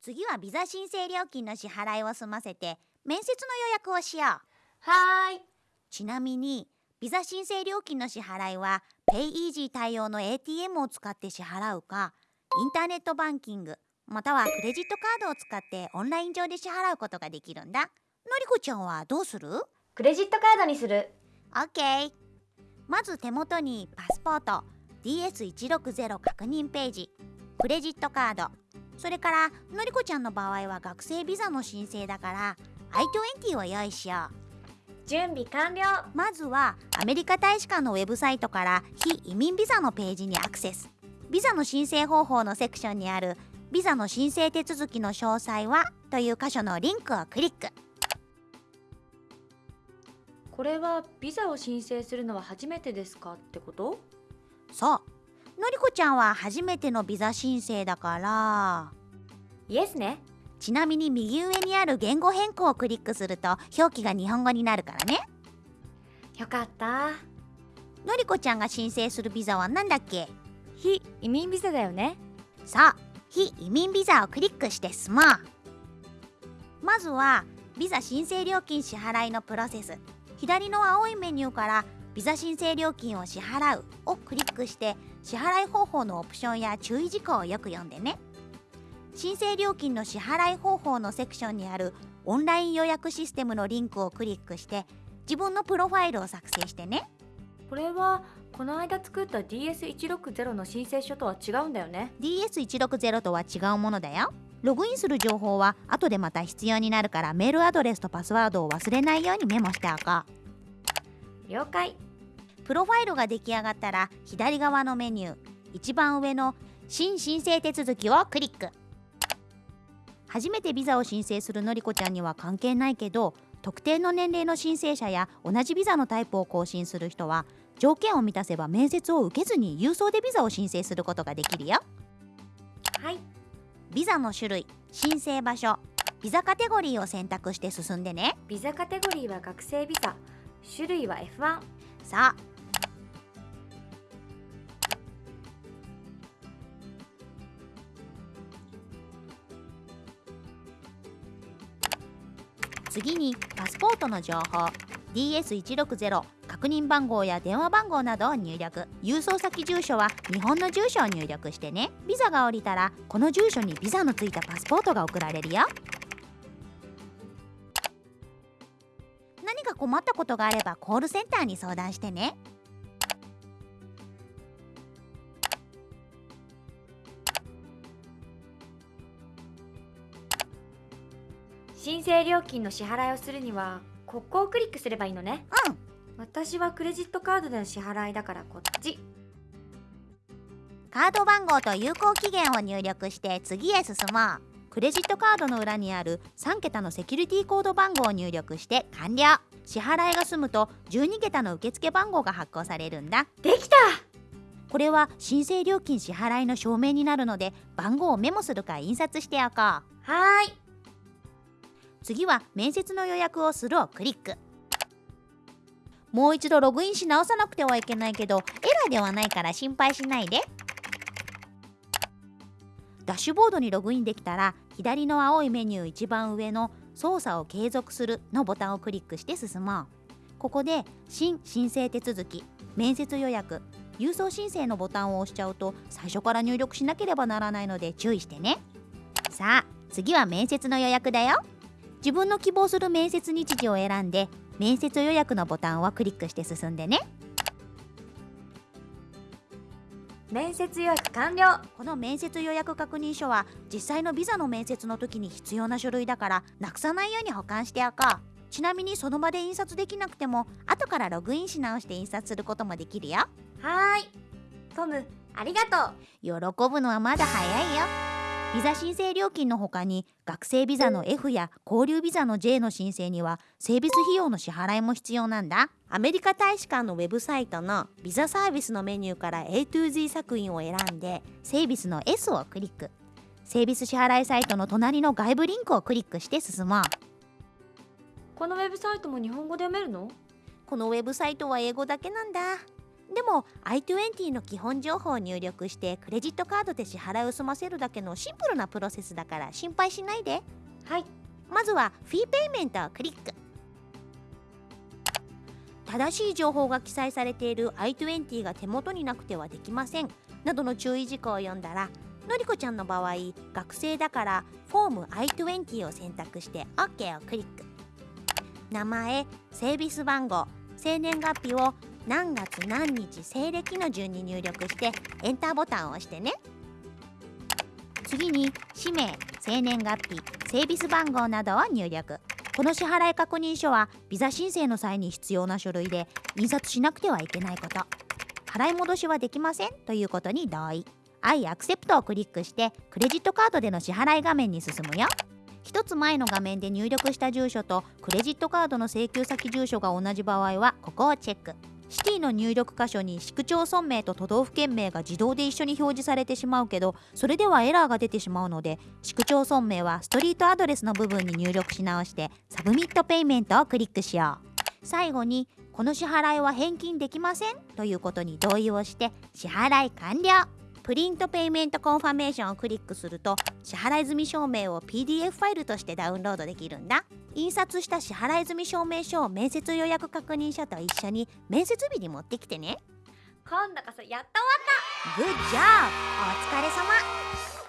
次はビザ申請料金の支払いを済ませて面接の予約をしよう。はーい。ちなみにビザ申請料金の支払いは PayEasy 対応の ATM を使って支払うかインターネットバンキングまたはクレジットカードを使ってオンライン上で支払うことができるんだ。のりこちゃんはどうする？クレジットカードにする ?OK まず手元にパスポート DS160 確認ページクレジットカード。それからのりこちゃんの場合は学生ビザの申請だから i20 を用意しよう。準備完了。まずはアメリカ大使館のウェブサイトから非移民ビザのページにアクセス。ビザの申請方法のセクションにあるビザの申請手続きの詳細はという箇所のリンクをクリック。これはビザを申請するのは初めてですか？ってこと？そう。のりこちゃんは初めてのビザ申請だから。イエスね。ちなみに右上にある言語変更をクリックすると表記が日本語になるからね。よかった。のりこちゃんが申請するビザは何だっけ？非移民ビザだよね。そう。非移民ビザをクリックして進もうまずはビザ申請料金支払いのプロセス。左の青いメニューからビザ申請料金を支払うをクリックして支払い方法のオプションや注意事項をよく読んでね。申請料金の支払い方法のセクションにあるオンライン予約システムのリンクをクリックして自分のプロファイルを作成してね。これはこの間作った DS160 の申請書とは違うんだよね。DS160 とは違うものだよ。ログインする情報は後でまた必要になるからメールアドレスとパスワードを忘れないようにメモしておこ了解。うプロファイルが出来上がったら左側のメニュー一番上の新申請手続きをクリック。初めてビザを申請するのりこちゃんには関係ないけど特定の年齢の申請者や同じビザのタイプを更新する人は条件を満たせば面接を受けずに郵送でビザを申請することができるよ。はい。ビザの種類申請場所ビザカテゴリーを選択して進んでね。ビザカテゴリーは学生ビザ。種類は F1 さあ次にパスポートの情報。DS160 確認番号や電話番号などを入力。郵送先住所は日本の住所を入力してね。ビザが降りたらこの住所にビザのついたパスポートが送られるよ。何か困ったことがあればコールセンターに相談してね。申請料金の支払いをするにはここをクリックすればいいのね。うん。私はクレジットカードでの支払いだからこっち。カード番号と有効期限を入力して次へ進もう。クレジットカードの裏にある3桁のセキュリティコード番号を入力して完了。支払いが済むと12桁の受付番号が発行されるんだ。できた！これは申請料金支払いの証明になるので番号をメモするか印刷しておこう。はーい次は面接の予約をするをクリック。もう一度ログインし直さなくてはいけないけどエラーではないから心配しないで。ダッシュボードにログインできたら左の青いメニュー一番上の操作を継続するのボタンをクリックして進もう。ここで新申請手続き面接予約。郵送申請のボタンを押しちゃうと最初から入力しなければならないので注意してね。さあ次は面接の予約だよ。自分の希望する面接日時を選んで面接予約のボタンをクリックして進んでね。面接予約完了。この面接予約確認書は実際のビザの面接の時に必要な書類だからなくさないように保管しておこう。ちなみにその場で印刷できなくても後からログインし直して印刷することもできるよ。はーい。トムありがとう。喜ぶのはまだ早いよビザ申請料金の他に学生ビザの F や交流ビザの J の申請には整備費用の支払いも必要なんだ。アメリカ大使館のウェブサイトのビザサービスのメニューから A to Z 作品を選んでセービスの S をクリック。セービス支払いサイトの隣の外部リンクをクリックして進もう。このウェブサイトも日本語で読めるの？このウェブサイトは英語だけなんだでも i20 の基本情報を入力してクレジットカードで支払いを済ませるだけのシンプルなプロセスだから心配しないで。はい。まずはフィーペイメントをクリック。正しい情報が記載されている i20 が手元になくてはできません。などの注意事項を読んだらのりこちゃんの場合学生だからフォーム i20 を選択して OK をクリック。名前セービス番号生年月日を何月何日西暦の順に入力してエンターボタンを押してね。次に氏名生年月日セービス番号などを入力。この支払い確認書はビザ申請の際に必要な書類で印刷しなくてはいけないこと。払い戻しはできませんということに同意。I accept をクリックしてクレジットカードでの支払い画面に進むよ。一つ前の画面で入力した住所とクレジットカードの請求先住所が同じ場合はここをチェック。 City の入力箇所に市区町村名と都道府県名が自動で一緒に表示されてしまうけどそれではエラーが出てしまうので市区町村名は Street Address の部分に入力し直して Submit Payment をクリックしよう。最後にこの支払いは返金できませんということに同意をして支払い完了。 Print Payment Confirmation をクリックすると支払い済み証明を PDF ファイルとしてダウンロードできるんだ。印刷した支払い済み証明書を面接予約確認書と一緒に面接日に持ってきてね。今度こそやっと終わっグッジョブお疲れ様